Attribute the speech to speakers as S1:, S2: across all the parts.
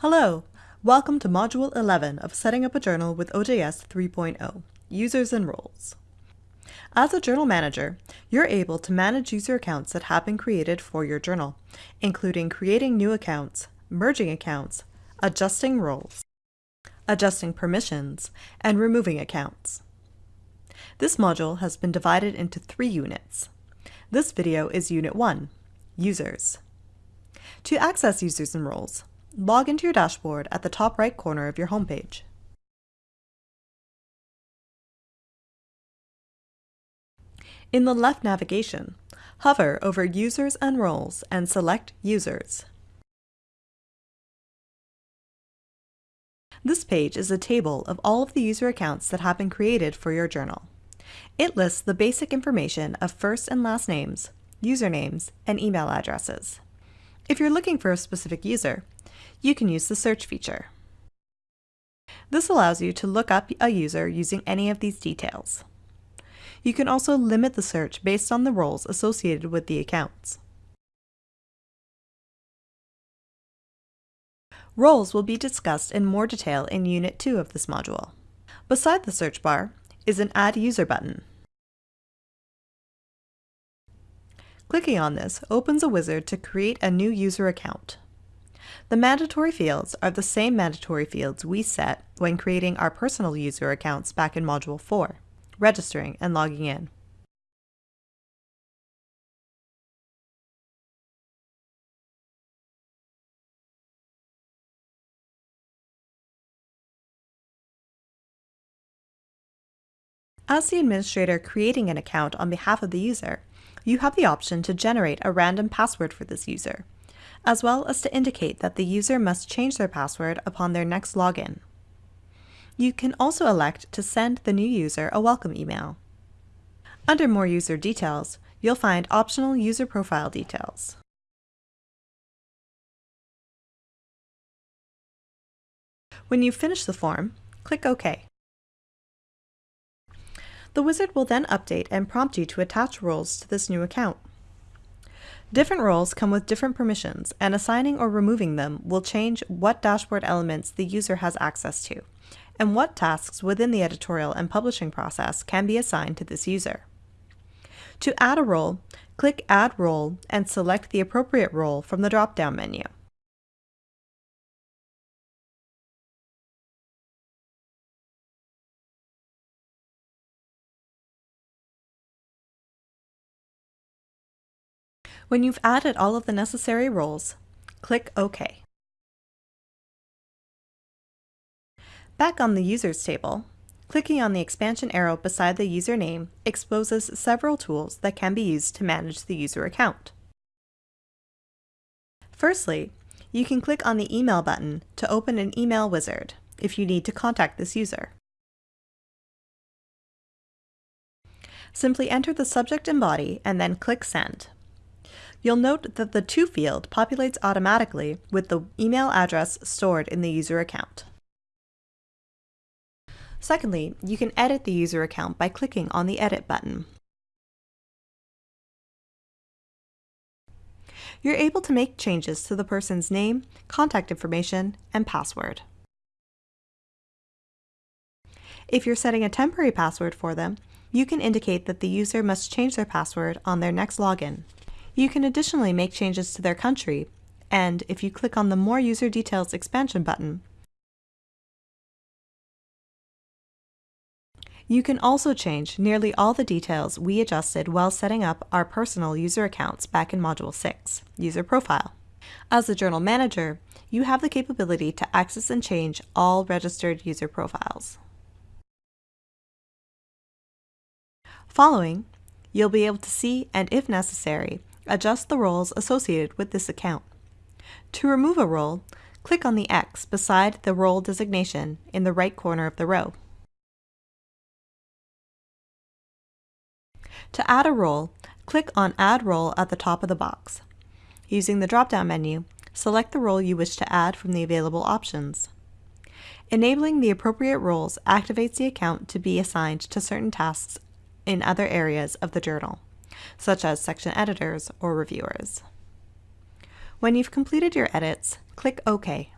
S1: Hello! Welcome to Module 11 of Setting Up a Journal with OJS 3.0, Users and Roles. As a journal manager, you're able to manage user accounts that have been created for your journal, including creating new accounts, merging accounts, adjusting roles, adjusting permissions, and removing accounts. This module has been divided into three units. This video is Unit 1, Users. To access users and roles, log into your dashboard at the top right corner of your homepage. In the left navigation, hover over Users and Roles and select Users. This page is a table of all of the user accounts that have been created for your journal. It lists the basic information of first and last names, usernames, and email addresses. If you're looking for a specific user, you can use the search feature. This allows you to look up a user using any of these details. You can also limit the search based on the roles associated with the accounts. Roles will be discussed in more detail in Unit 2 of this module. Beside the search bar is an Add User button. Clicking on this opens a wizard to create a new user account. The mandatory fields are the same mandatory fields we set when creating our personal user accounts back in Module 4, registering and logging in. As the administrator creating an account on behalf of the user, you have the option to generate a random password for this user, as well as to indicate that the user must change their password upon their next login. You can also elect to send the new user a welcome email. Under More User Details, you'll find optional user profile details. When you finish the form, click OK. The wizard will then update and prompt you to attach roles to this new account. Different roles come with different permissions, and assigning or removing them will change what dashboard elements the user has access to, and what tasks within the editorial and publishing process can be assigned to this user. To add a role, click Add Role and select the appropriate role from the drop-down menu. When you've added all of the necessary roles, click OK. Back on the Users table, clicking on the expansion arrow beside the username exposes several tools that can be used to manage the user account. Firstly, you can click on the Email button to open an email wizard if you need to contact this user. Simply enter the subject and body and then click Send you'll note that the To field populates automatically with the email address stored in the user account. Secondly, you can edit the user account by clicking on the Edit button. You're able to make changes to the person's name, contact information, and password. If you're setting a temporary password for them, you can indicate that the user must change their password on their next login. You can additionally make changes to their country, and if you click on the More User Details expansion button, You can also change nearly all the details we adjusted while setting up our personal user accounts back in Module 6, User Profile. As the Journal Manager, you have the capability to access and change all registered user profiles. Following, you'll be able to see, and if necessary, adjust the roles associated with this account. To remove a role, click on the X beside the role designation in the right corner of the row. To add a role, click on Add Role at the top of the box. Using the drop-down menu, select the role you wish to add from the available options. Enabling the appropriate roles activates the account to be assigned to certain tasks in other areas of the journal such as section editors or reviewers. When you've completed your edits, click OK.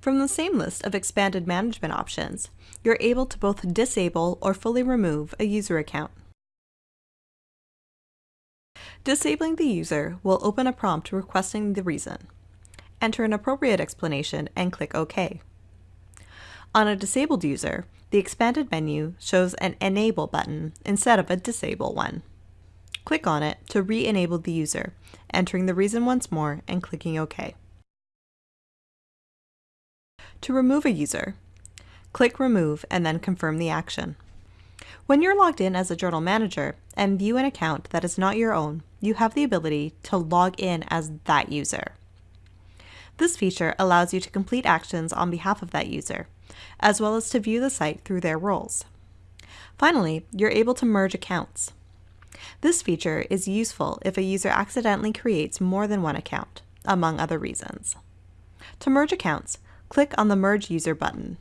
S1: From the same list of expanded management options, you're able to both disable or fully remove a user account. Disabling the user will open a prompt requesting the reason. Enter an appropriate explanation and click OK. On a disabled user, the expanded menu shows an Enable button instead of a Disable one. Click on it to re-enable the user, entering the reason once more and clicking OK. To remove a user, click Remove and then confirm the action. When you're logged in as a journal manager and view an account that is not your own, you have the ability to log in as that user. This feature allows you to complete actions on behalf of that user, as well as to view the site through their roles. Finally, you're able to merge accounts. This feature is useful if a user accidentally creates more than one account, among other reasons. To merge accounts, click on the Merge User button.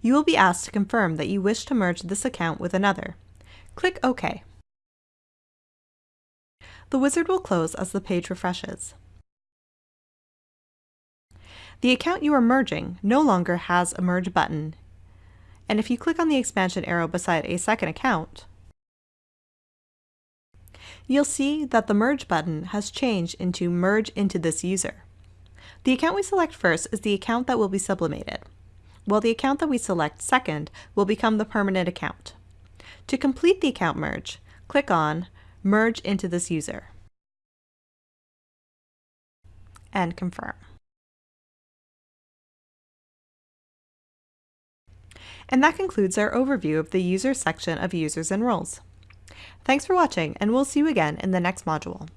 S1: You will be asked to confirm that you wish to merge this account with another. Click OK. The wizard will close as the page refreshes. The account you are merging no longer has a Merge button, and if you click on the expansion arrow beside a second account, you'll see that the Merge button has changed into Merge into this user. The account we select first is the account that will be sublimated, while the account that we select second will become the permanent account. To complete the account merge, click on Merge into this user and confirm. And that concludes our overview of the user section of users and roles. Thanks for watching, and we'll see you again in the next module.